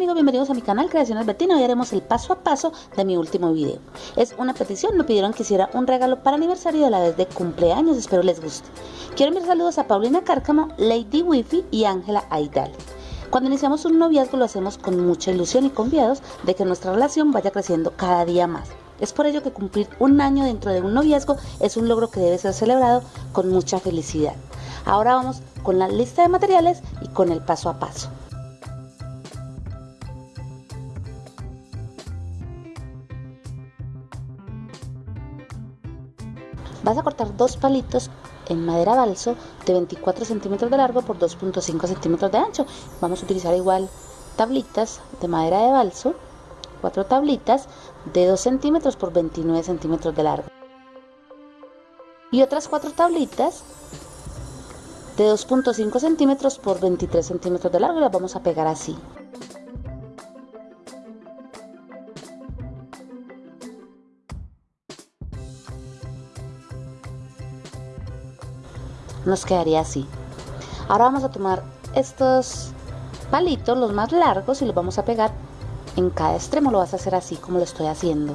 amigos, bienvenidos a mi canal Creaciones Bettina. Hoy haremos el paso a paso de mi último video. Es una petición, me pidieron que hiciera un regalo para aniversario de la vez de cumpleaños, espero les guste. Quiero enviar saludos a Paulina Cárcamo, Lady Wifi y Ángela Aidal. Cuando iniciamos un noviazgo lo hacemos con mucha ilusión y confiados de que nuestra relación vaya creciendo cada día más. Es por ello que cumplir un año dentro de un noviazgo es un logro que debe ser celebrado con mucha felicidad. Ahora vamos con la lista de materiales y con el paso a paso. Vas a cortar dos palitos en madera balso de 24 centímetros de largo por 2.5 centímetros de ancho. Vamos a utilizar igual tablitas de madera de balso, cuatro tablitas de 2 centímetros por 29 centímetros de largo. Y otras cuatro tablitas de 2.5 centímetros por 23 centímetros de largo y las vamos a pegar así. Nos quedaría así. Ahora vamos a tomar estos palitos, los más largos, y los vamos a pegar en cada extremo. Lo vas a hacer así como lo estoy haciendo.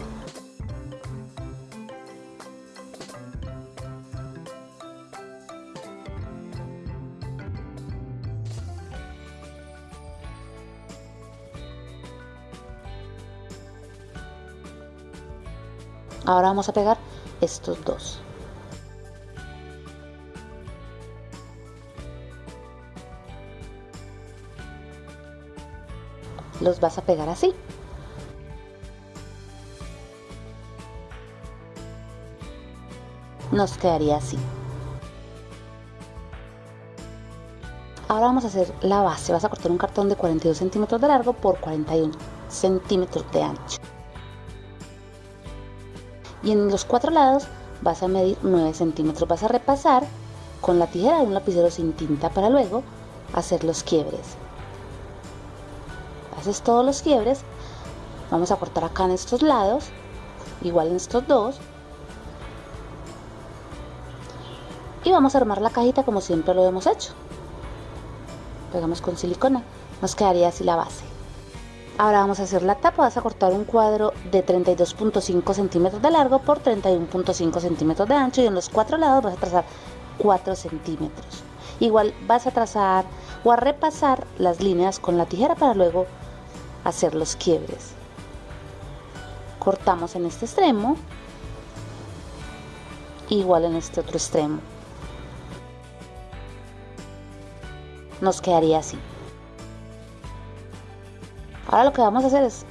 Ahora vamos a pegar estos dos. Los vas a pegar así. Nos quedaría así. Ahora vamos a hacer la base. Vas a cortar un cartón de 42 centímetros de largo por 41 centímetros de ancho. Y en los cuatro lados vas a medir 9 centímetros. Vas a repasar con la tijera de un lapicero sin tinta para luego hacer los quiebres haces todos los quiebres vamos a cortar acá en estos lados igual en estos dos y vamos a armar la cajita como siempre lo hemos hecho. Pegamos con silicona nos quedaría así la base. Ahora vamos a hacer la tapa vas a cortar un cuadro de 32.5 centímetros de largo por 31.5 centímetros de ancho y en los cuatro lados vas a trazar 4 centímetros. Igual vas a trazar o a repasar las líneas con la tijera para luego hacer los quiebres. Cortamos en este extremo, igual en este otro extremo. Nos quedaría así. Ahora lo que vamos a hacer es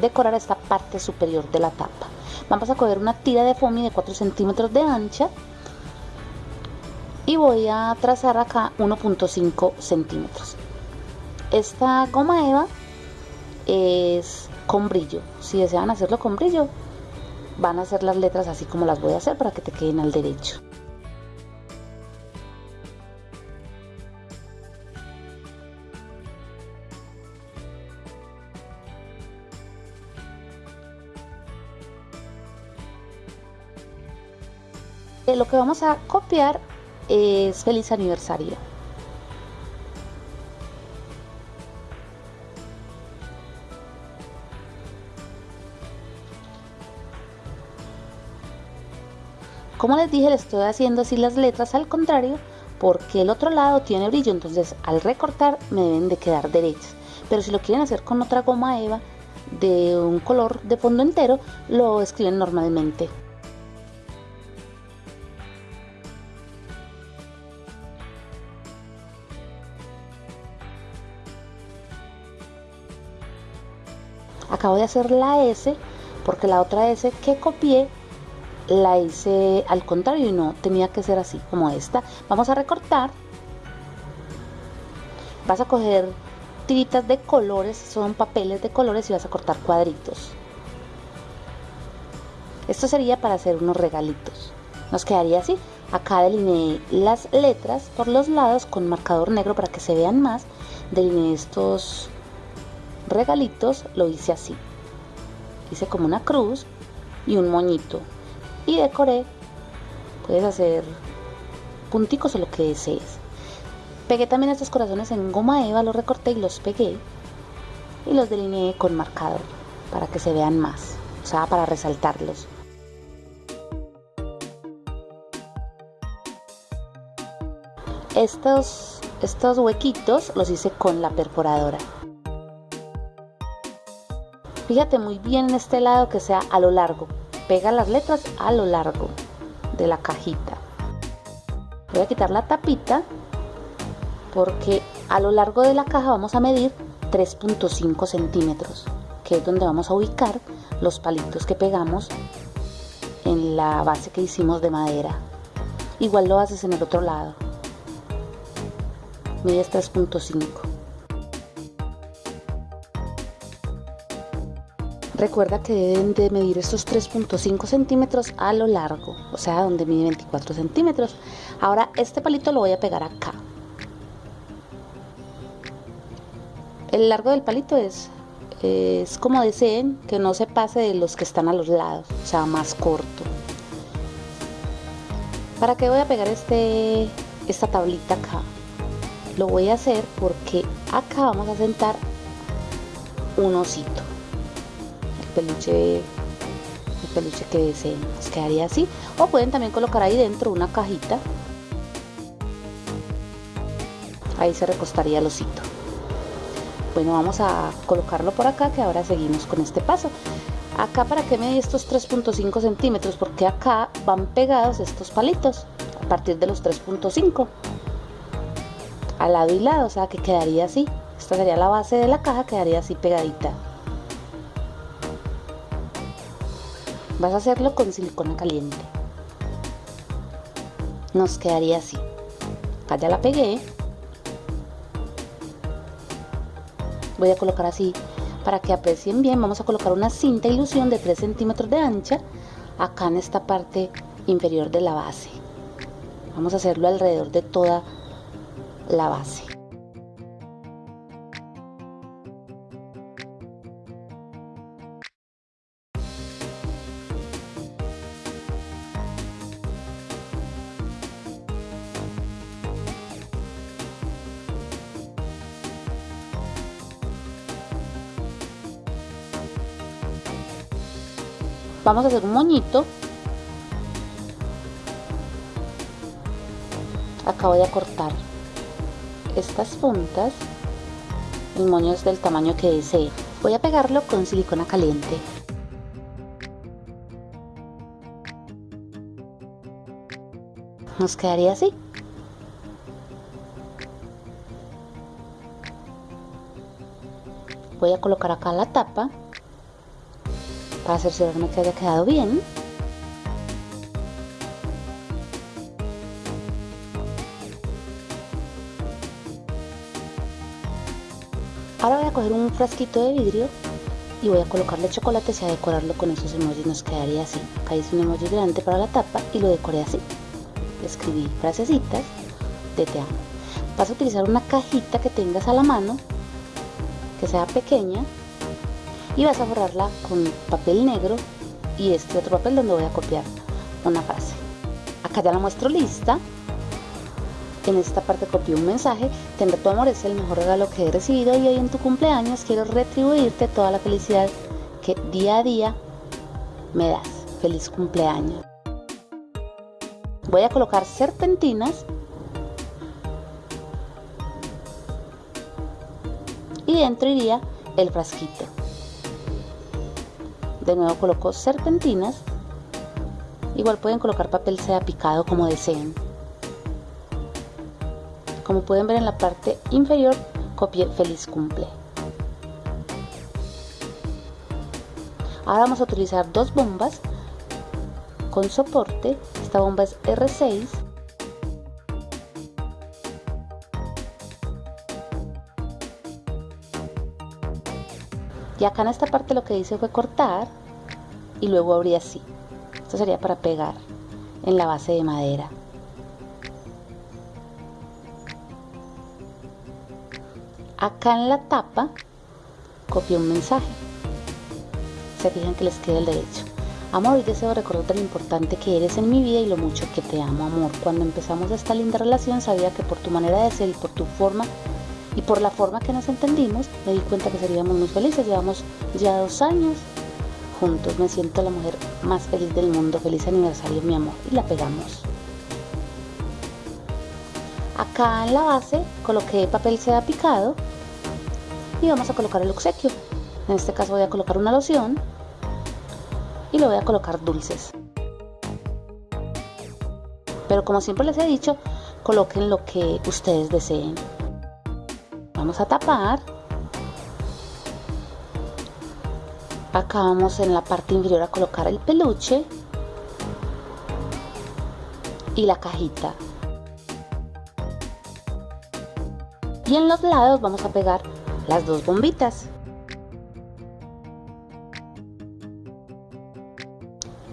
decorar esta parte superior de la tapa. Vamos a coger una tira de foamy de 4 centímetros de ancha y voy a trazar acá 1.5 centímetros. Esta goma eva es con brillo. Si desean hacerlo con brillo, van a hacer las letras así como las voy a hacer para que te queden al derecho. Eh, lo que vamos a copiar es feliz aniversario. Como les dije, le estoy haciendo así las letras al contrario porque el otro lado tiene brillo, entonces al recortar me deben de quedar derechas. Pero si lo quieren hacer con otra goma eva de un color de fondo entero, lo escriben normalmente. Acabo de hacer la S porque la otra S que copié la hice al contrario y no tenía que ser así como esta. Vamos a recortar. Vas a coger tiritas de colores son papeles de colores y vas a cortar cuadritos. Esto sería para hacer unos regalitos. Nos quedaría así. Acá delineé las letras por los lados con marcador negro para que se vean más. Delineé estos regalitos lo hice así. Hice como una cruz y un moñito y decoré puedes hacer punticos o lo que desees pegué también estos corazones en goma eva los recorté y los pegué y los delineé con marcador para que se vean más, o sea, para resaltarlos. Estos, estos huequitos los hice con la perforadora. Fíjate muy bien en este lado que sea a lo largo. Pega las letras a lo largo de la cajita. Voy a quitar la tapita porque a lo largo de la caja vamos a medir 3.5 centímetros, que es donde vamos a ubicar los palitos que pegamos en la base que hicimos de madera. Igual lo haces en el otro lado. Mides 3.5. Recuerda que deben de medir estos 3.5 centímetros a lo largo, o sea, donde mide 24 centímetros. Ahora este palito lo voy a pegar acá. El largo del palito es, es como deseen, que no se pase de los que están a los lados, o sea, más corto. ¿Para qué voy a pegar este, esta tablita acá? Lo voy a hacer porque acá vamos a sentar un osito peluche el peluche que deseen nos quedaría así. O pueden también colocar ahí dentro una cajita. Ahí se recostaría el osito. Bueno vamos a colocarlo por acá que ahora seguimos con este paso. Acá para que me estos 3.5 centímetros porque acá van pegados estos palitos a partir de los 3.5 al lado y lado o sea que quedaría así. Esta sería la base de la caja quedaría así pegadita Vas a hacerlo con silicona caliente. Nos quedaría así. Acá ya la pegué. Voy a colocar así para que aprecien bien. Vamos a colocar una cinta ilusión de 3 centímetros de ancha acá en esta parte inferior de la base. Vamos a hacerlo alrededor de toda la base. Vamos a hacer un moñito. Acá voy a cortar estas puntas. El moño es del tamaño que desee. Voy a pegarlo con silicona caliente. Nos quedaría así. Voy a colocar acá la tapa para cerciorarme que haya quedado bien. Ahora voy a coger un frasquito de vidrio y voy a colocarle chocolate y a decorarlo con esos emojis nos quedaría así. Acá hice un emoji grande para la tapa y lo decoré así. Escribí frasecitas de te amo. Vas a utilizar una cajita que tengas a la mano, que sea pequeña, y vas a borrarla con papel negro y este otro papel donde voy a copiar una frase. Acá ya la muestro lista. En esta parte copié un mensaje. Tener tu amor es el mejor regalo que he recibido y hoy en tu cumpleaños quiero retribuirte toda la felicidad que día a día me das. Feliz cumpleaños. Voy a colocar serpentinas y dentro iría el frasquito de nuevo coloco serpentinas. Igual pueden colocar papel sea picado como deseen. Como pueden ver en la parte inferior copié feliz cumple. Ahora vamos a utilizar dos bombas con soporte. Esta bomba es R6 acá en esta parte lo que hice fue cortar y luego abrí así. Esto sería para pegar en la base de madera. Acá en la tapa copié un mensaje. Se fijan que les queda el derecho. Amor, hoy deseo recordarte lo importante que eres en mi vida y lo mucho que te amo, amor. Cuando empezamos esta linda relación sabía que por tu manera de ser y por tu forma Y por la forma que nos entendimos, me di cuenta que seríamos muy felices. Llevamos ya dos años juntos. Me siento la mujer más feliz del mundo. Feliz aniversario, mi amor. Y la pegamos. Acá en la base coloqué papel seda picado y vamos a colocar el obsequio. En este caso voy a colocar una loción y le voy a colocar dulces. Pero como siempre les he dicho, coloquen lo que ustedes deseen. Vamos a tapar. Acá vamos en la parte inferior a colocar el peluche y la cajita. Y en los lados vamos a pegar las dos bombitas.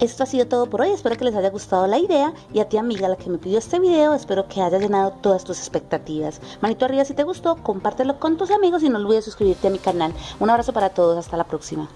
Esto ha sido todo por hoy, espero que les haya gustado la idea y a ti amiga la que me pidió este video, espero que haya llenado todas tus expectativas. Manito arriba si te gustó, compártelo con tus amigos y no olvides suscribirte a mi canal. Un abrazo para todos, hasta la próxima.